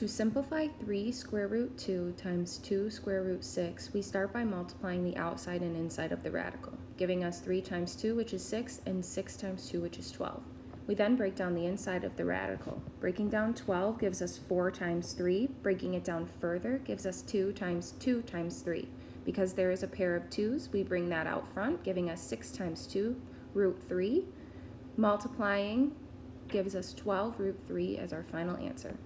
to simplify 3 square root 2 times 2 square root 6, we start by multiplying the outside and inside of the radical, giving us 3 times 2, which is 6, and 6 times 2, which is 12. We then break down the inside of the radical. Breaking down 12 gives us 4 times 3. Breaking it down further gives us 2 times 2 times 3. Because there is a pair of 2's, we bring that out front, giving us 6 times 2, root 3. Multiplying gives us 12 root 3 as our final answer.